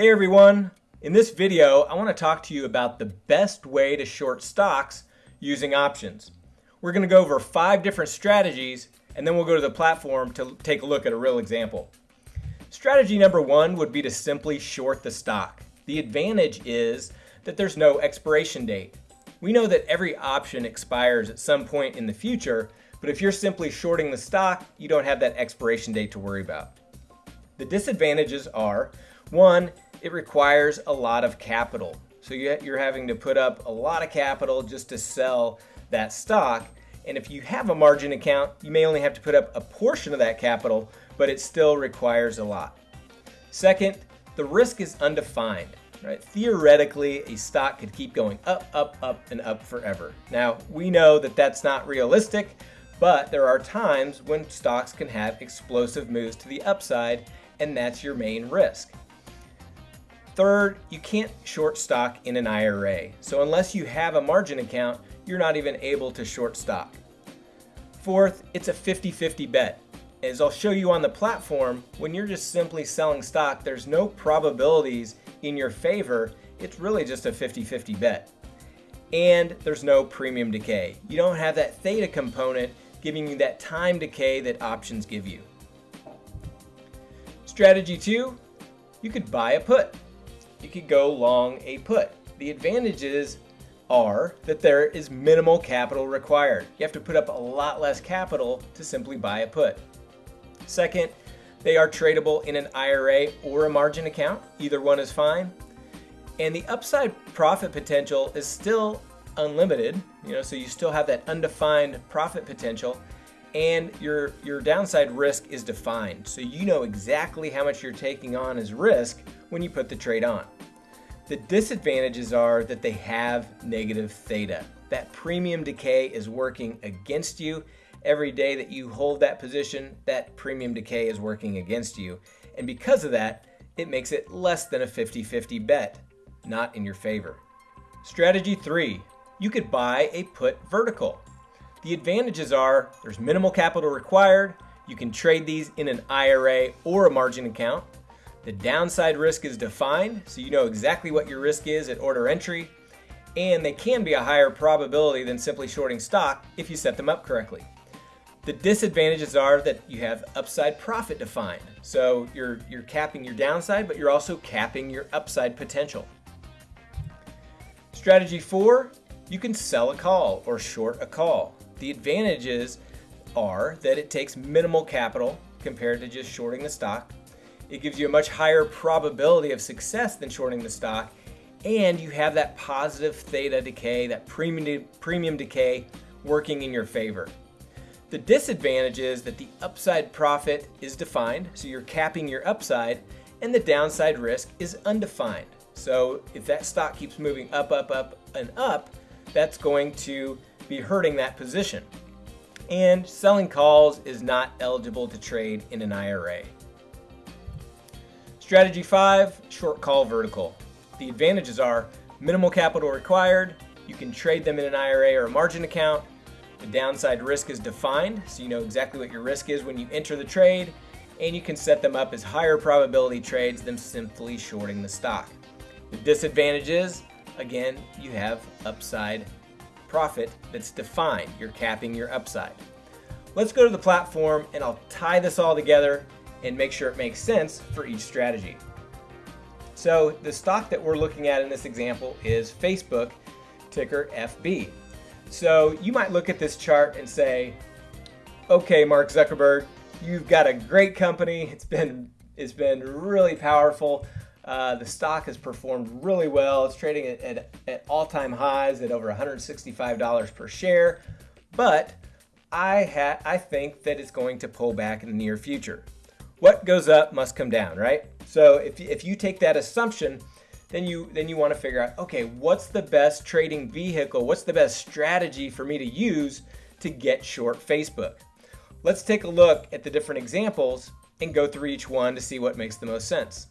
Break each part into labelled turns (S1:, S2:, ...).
S1: Hey everyone! In this video, I want to talk to you about the best way to short stocks using options. We're going to go over five different strategies and then we'll go to the platform to take a look at a real example. Strategy number one would be to simply short the stock. The advantage is that there's no expiration date. We know that every option expires at some point in the future, but if you're simply shorting the stock, you don't have that expiration date to worry about. The disadvantages are, one, it requires a lot of capital. So you're having to put up a lot of capital just to sell that stock. And if you have a margin account, you may only have to put up a portion of that capital, but it still requires a lot. Second, the risk is undefined. Right? Theoretically, a stock could keep going up, up, up, and up forever. Now, we know that that's not realistic, but there are times when stocks can have explosive moves to the upside, and that's your main risk. Third, you can't short stock in an IRA. So unless you have a margin account, you're not even able to short stock. Fourth, it's a 50-50 bet. As I'll show you on the platform, when you're just simply selling stock, there's no probabilities in your favor. It's really just a 50-50 bet. And there's no premium decay. You don't have that theta component giving you that time decay that options give you. Strategy two, you could buy a put you could go long a put. The advantages are that there is minimal capital required. You have to put up a lot less capital to simply buy a put. Second, they are tradable in an IRA or a margin account. Either one is fine. And the upside profit potential is still unlimited, you know, so you still have that undefined profit potential and your your downside risk is defined. So you know exactly how much you're taking on as risk when you put the trade on. The disadvantages are that they have negative theta. That premium decay is working against you. Every day that you hold that position, that premium decay is working against you. And because of that, it makes it less than a 50-50 bet, not in your favor. Strategy three, you could buy a put vertical. The advantages are there's minimal capital required, you can trade these in an IRA or a margin account. The downside risk is defined, so you know exactly what your risk is at order entry, and they can be a higher probability than simply shorting stock if you set them up correctly. The disadvantages are that you have upside profit defined. So you're, you're capping your downside, but you're also capping your upside potential. Strategy four, you can sell a call or short a call. The advantages are that it takes minimal capital compared to just shorting the stock. It gives you a much higher probability of success than shorting the stock, and you have that positive theta decay, that premium, premium decay working in your favor. The disadvantage is that the upside profit is defined, so you're capping your upside, and the downside risk is undefined. So if that stock keeps moving up, up, up, and up, that's going to be hurting that position. And selling calls is not eligible to trade in an IRA. Strategy 5, short call vertical. The advantages are minimal capital required, you can trade them in an IRA or a margin account, the downside risk is defined, so you know exactly what your risk is when you enter the trade, and you can set them up as higher probability trades than simply shorting the stock. The disadvantage is, again, you have upside profit that's defined. You're capping your upside. Let's go to the platform and I'll tie this all together and make sure it makes sense for each strategy. So the stock that we're looking at in this example is Facebook, ticker FB. So you might look at this chart and say, okay, Mark Zuckerberg, you've got a great company. It's been, it's been really powerful. Uh, the stock has performed really well. It's trading at, at, at all-time highs at over $165 per share, but I, I think that it's going to pull back in the near future. What goes up must come down, right? So if, if you take that assumption, then you then you want to figure out, okay, what's the best trading vehicle? What's the best strategy for me to use to get short Facebook? Let's take a look at the different examples and go through each one to see what makes the most sense.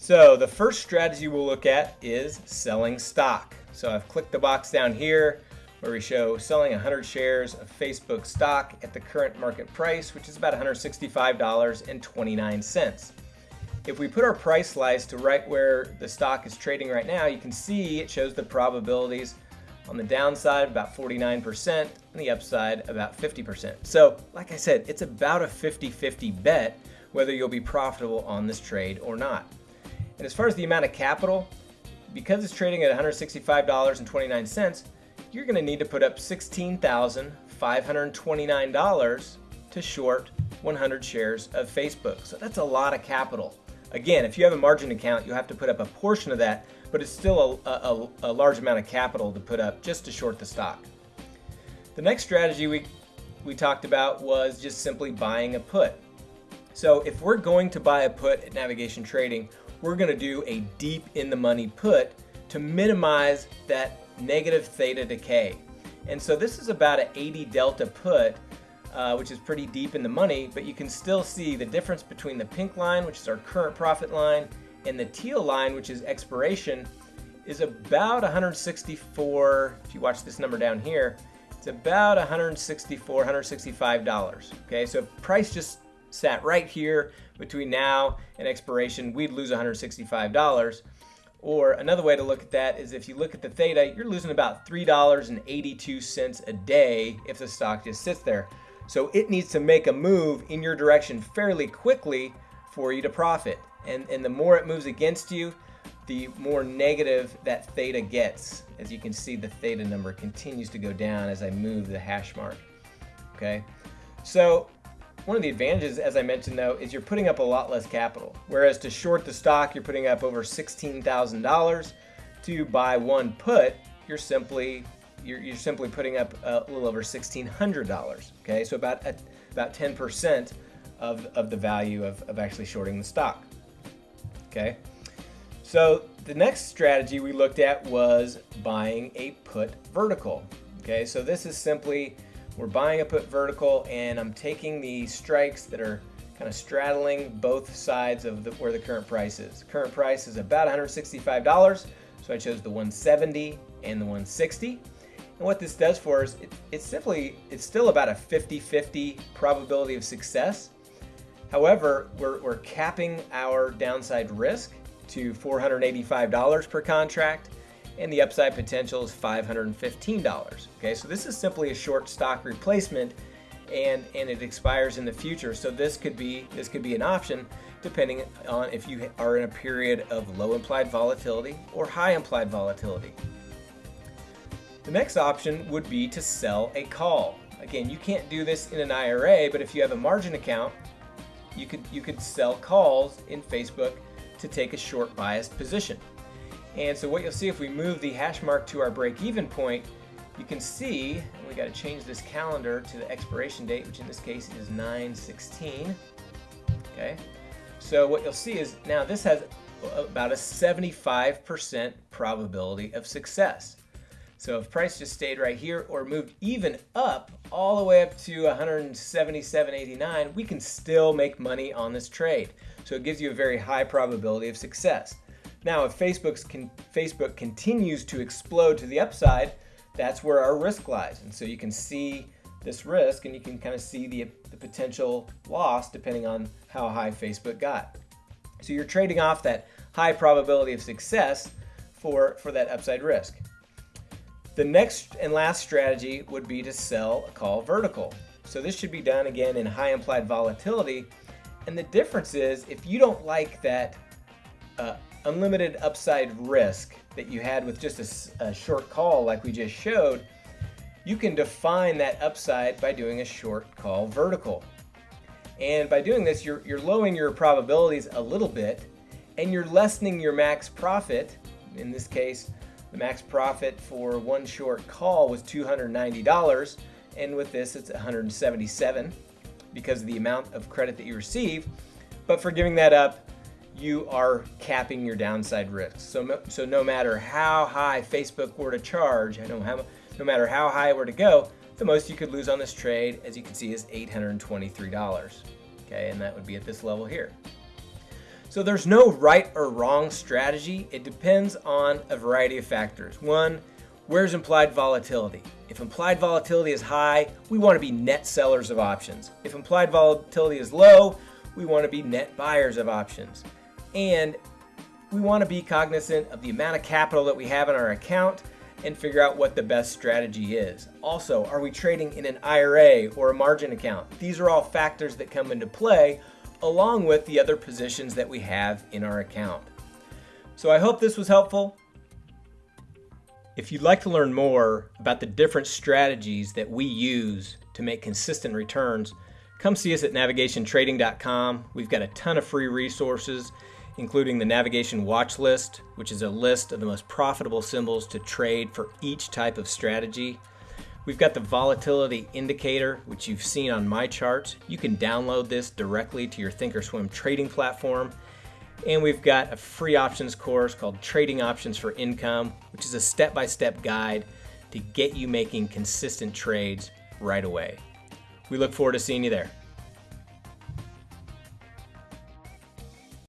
S1: So the first strategy we'll look at is selling stock. So I've clicked the box down here where we show selling 100 shares of Facebook stock at the current market price, which is about $165.29. if we put our price slice to right where the stock is trading right now, you can see it shows the probabilities on the downside about 49% and the upside about 50%. So like I said, it's about a 50-50 bet whether you'll be profitable on this trade or not. And as far as the amount of capital, because it's trading at $165.29, you're going to need to put up $16,529 to short 100 shares of Facebook. So that's a lot of capital. Again, if you have a margin account, you'll have to put up a portion of that, but it's still a, a, a large amount of capital to put up just to short the stock. The next strategy we, we talked about was just simply buying a put. So if we're going to buy a put at Navigation Trading, we're going to do a deep in the money put to minimize that negative theta decay. And so this is about an 80 delta put uh, which is pretty deep in the money, but you can still see the difference between the pink line, which is our current profit line, and the teal line, which is expiration, is about 164, if you watch this number down here, it's about 164, 165 dollars. Okay, so price just sat right here between now and expiration, we'd lose 165 dollars. Or another way to look at that is if you look at the theta, you're losing about $3.82 a day if the stock just sits there. So it needs to make a move in your direction fairly quickly for you to profit. And, and the more it moves against you, the more negative that theta gets. As you can see, the theta number continues to go down as I move the hash mark. Okay, so one of the advantages, as I mentioned though, is you're putting up a lot less capital. Whereas to short the stock, you're putting up over $16,000. To buy one put, you're simply you're, you're simply putting up a little over $1,600. Okay, so about a, about 10% of, of the value of, of actually shorting the stock. Okay, so the next strategy we looked at was buying a put vertical. Okay, so this is simply we're buying a put vertical and I'm taking the strikes that are kind of straddling both sides of the, where the current price is. Current price is about $165, so I chose the 170 and the 160. And what this does for us, it, it's simply, it's still about a 50-50 probability of success. However, we're, we're capping our downside risk to $485 per contract and the upside potential is $515. Okay, so this is simply a short stock replacement and, and it expires in the future. So this could be this could be an option depending on if you are in a period of low implied volatility or high implied volatility. The next option would be to sell a call. Again, you can't do this in an IRA, but if you have a margin account, you could you could sell calls in Facebook to take a short biased position. And so what you'll see if we move the hash mark to our break even point, you can see, we got to change this calendar to the expiration date, which in this case is 9-16. Okay, so what you'll see is now this has about a 75% probability of success. So if price just stayed right here or moved even up all the way up to 177.89, we can still make money on this trade. So it gives you a very high probability of success. Now, if Facebook's con Facebook continues to explode to the upside, that's where our risk lies. And so you can see this risk and you can kind of see the, the potential loss depending on how high Facebook got. So you're trading off that high probability of success for, for that upside risk. The next and last strategy would be to sell a call vertical. So this should be done again in high implied volatility. And the difference is if you don't like that uh, unlimited upside risk that you had with just a, a short call like we just showed, you can define that upside by doing a short call vertical. And by doing this, you're, you're lowering your probabilities a little bit and you're lessening your max profit, in this case, the max profit for one short call was $290, and with this it's 177 because of the amount of credit that you receive. But for giving that up, you are capping your downside risk. So, so no matter how high Facebook were to charge, I know how, no matter how high it were to go, the most you could lose on this trade, as you can see, is $823. Okay, and that would be at this level here. So there's no right or wrong strategy. It depends on a variety of factors. One, where's implied volatility? If implied volatility is high, we want to be net sellers of options. If implied volatility is low, we want to be net buyers of options. And we want to be cognizant of the amount of capital that we have in our account and figure out what the best strategy is. Also, are we trading in an IRA or a margin account? These are all factors that come into play along with the other positions that we have in our account. So I hope this was helpful. If you'd like to learn more about the different strategies that we use to make consistent returns, come see us at navigationtrading.com. We've got a ton of free resources including the navigation watch list, which is a list of the most profitable symbols to trade for each type of strategy. We've got the volatility indicator, which you've seen on my charts. You can download this directly to your Thinkorswim trading platform. And we've got a free options course called Trading Options for Income, which is a step-by-step -step guide to get you making consistent trades right away. We look forward to seeing you there.